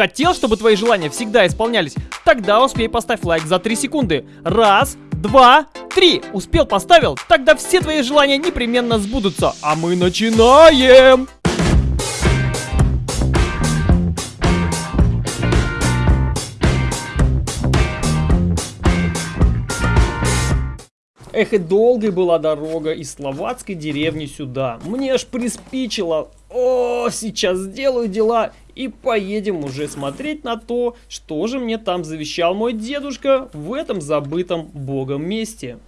Хотел, чтобы твои желания всегда исполнялись? Тогда успей поставь лайк за 3 секунды. Раз, два, три. Успел, поставил? Тогда все твои желания непременно сбудутся. А мы начинаем! Эх, и долгой была дорога из словацкой деревни сюда. Мне аж приспичило. О, сейчас сделаю дела и поедем уже смотреть на то, что же мне там завещал мой дедушка в этом забытом богом месте.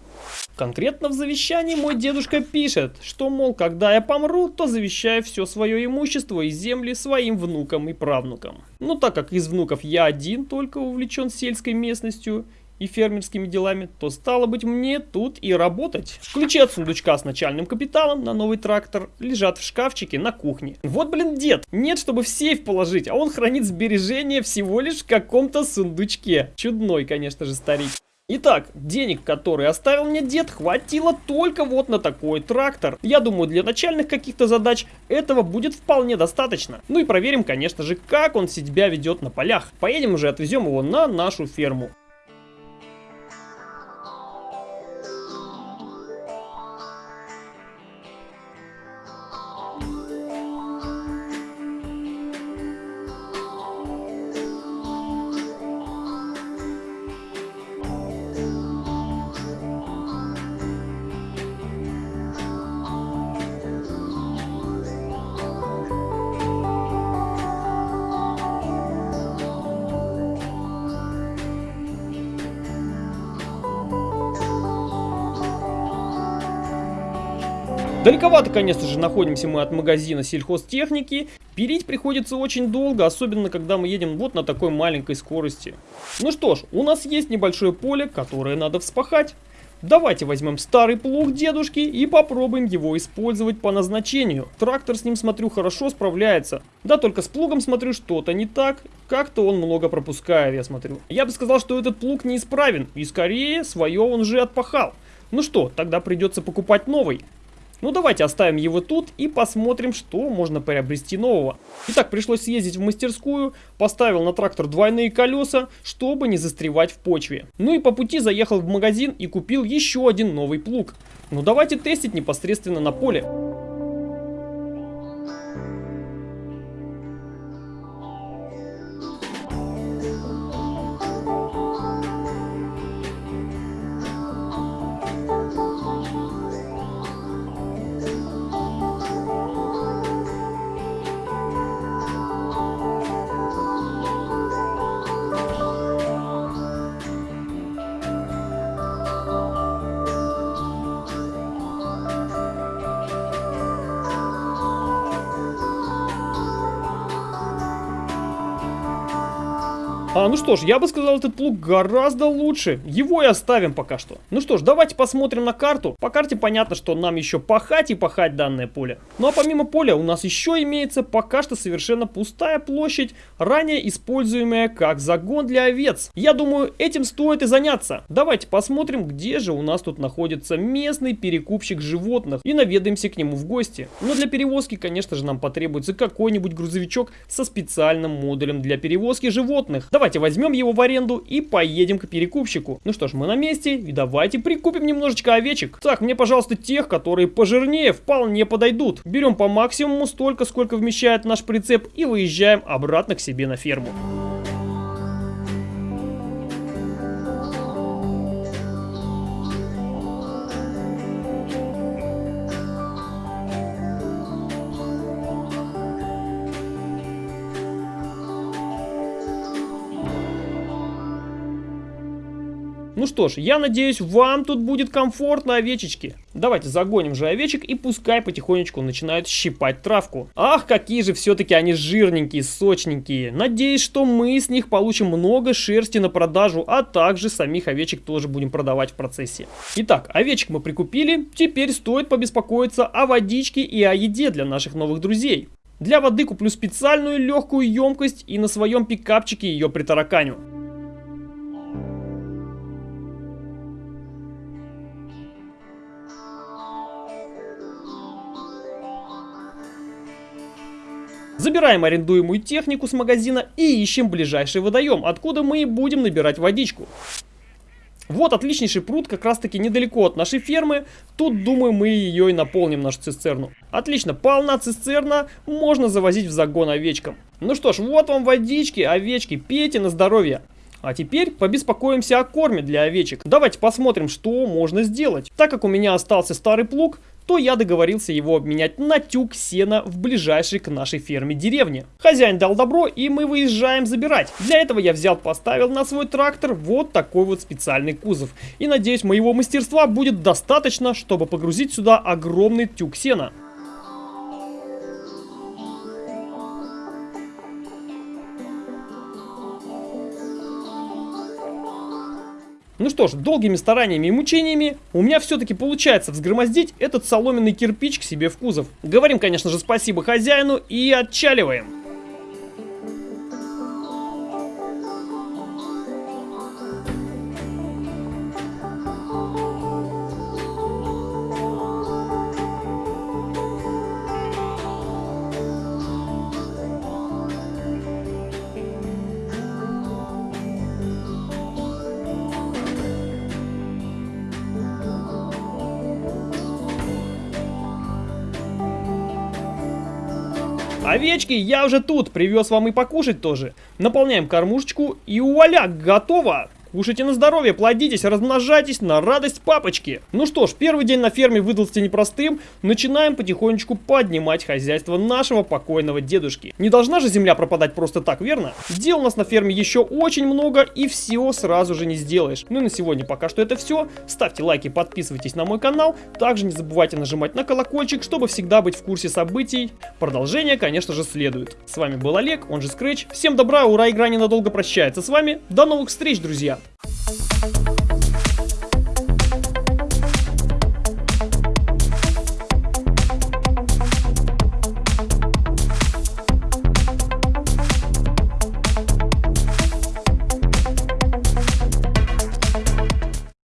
Конкретно в завещании мой дедушка пишет, что, мол, когда я помру, то завещаю все свое имущество и земли своим внукам и правнукам. Но так как из внуков я один только увлечен сельской местностью, и фермерскими делами, то стало быть мне тут и работать. Ключи от сундучка с начальным капиталом на новый трактор лежат в шкафчике на кухне. Вот, блин, дед, нет, чтобы в сейф положить, а он хранит сбережения всего лишь в каком-то сундучке. Чудной, конечно же, старик. Итак, денег, которые оставил мне дед, хватило только вот на такой трактор. Я думаю, для начальных каких-то задач этого будет вполне достаточно. Ну и проверим, конечно же, как он себя ведет на полях. Поедем уже, отвезем его на нашу ферму. Далековато, конечно же, находимся мы от магазина сельхозтехники. Переть приходится очень долго, особенно когда мы едем вот на такой маленькой скорости. Ну что ж, у нас есть небольшое поле, которое надо вспахать. Давайте возьмем старый плуг дедушки и попробуем его использовать по назначению. Трактор с ним, смотрю, хорошо справляется. Да, только с плугом, смотрю, что-то не так. Как-то он много пропускает, я смотрю. Я бы сказал, что этот плуг неисправен. И скорее, свое он уже отпахал. Ну что, тогда придется покупать новый. Ну давайте оставим его тут и посмотрим, что можно приобрести нового. Итак, пришлось съездить в мастерскую, поставил на трактор двойные колеса, чтобы не застревать в почве. Ну и по пути заехал в магазин и купил еще один новый плуг. Ну давайте тестить непосредственно на поле. А, ну что ж, я бы сказал, этот плуг гораздо лучше. Его и оставим пока что. Ну что ж, давайте посмотрим на карту. По карте понятно, что нам еще пахать и пахать данное поле. Ну а помимо поля у нас еще имеется пока что совершенно пустая площадь, ранее используемая как загон для овец. Я думаю, этим стоит и заняться. Давайте посмотрим, где же у нас тут находится местный перекупщик животных и наведаемся к нему в гости. Но для перевозки, конечно же, нам потребуется какой-нибудь грузовичок со специальным модулем для перевозки животных. Давайте возьмем его в аренду и поедем к перекупщику. Ну что ж, мы на месте, и давайте прикупим немножечко овечек. Так, мне, пожалуйста, тех, которые пожирнее, вполне подойдут. Берем по максимуму столько, сколько вмещает наш прицеп, и выезжаем обратно к себе на ферму. Ну что ж, я надеюсь, вам тут будет комфортно, овечечки. Давайте загоним же овечек и пускай потихонечку начинают щипать травку. Ах, какие же все-таки они жирненькие, сочненькие. Надеюсь, что мы с них получим много шерсти на продажу, а также самих овечек тоже будем продавать в процессе. Итак, овечек мы прикупили, теперь стоит побеспокоиться о водичке и о еде для наших новых друзей. Для воды куплю специальную легкую емкость и на своем пикапчике ее притараканю. Забираем арендуемую технику с магазина и ищем ближайший водоем, откуда мы и будем набирать водичку. Вот отличнейший пруд, как раз таки недалеко от нашей фермы. Тут, думаю, мы ее и наполним, нашу цистерну. Отлично, полна цистерна, можно завозить в загон овечкам. Ну что ж, вот вам водички, овечки, пейте на здоровье. А теперь побеспокоимся о корме для овечек. Давайте посмотрим, что можно сделать. Так как у меня остался старый плуг, то я договорился его обменять на тюк сена в ближайшей к нашей ферме деревне. Хозяин дал добро, и мы выезжаем забирать. Для этого я взял, поставил на свой трактор вот такой вот специальный кузов. И надеюсь, моего мастерства будет достаточно, чтобы погрузить сюда огромный тюк сена. Ну что ж, долгими стараниями и мучениями у меня все-таки получается взгромоздить этот соломенный кирпич к себе в кузов. Говорим, конечно же, спасибо хозяину и отчаливаем. Овечки, я уже тут, привез вам и покушать тоже. Наполняем кормушечку и вуаля, готово! Кушайте на здоровье, плодитесь, размножайтесь на радость папочки. Ну что ж, первый день на ферме выдался непростым. Начинаем потихонечку поднимать хозяйство нашего покойного дедушки. Не должна же земля пропадать просто так, верно? Дел у нас на ферме еще очень много и все сразу же не сделаешь. Ну и на сегодня пока что это все. Ставьте лайки, подписывайтесь на мой канал. Также не забывайте нажимать на колокольчик, чтобы всегда быть в курсе событий. Продолжение, конечно же, следует. С вами был Олег, он же Scratch. Всем добра, ура, игра ненадолго прощается с вами. До новых встреч, друзья! up.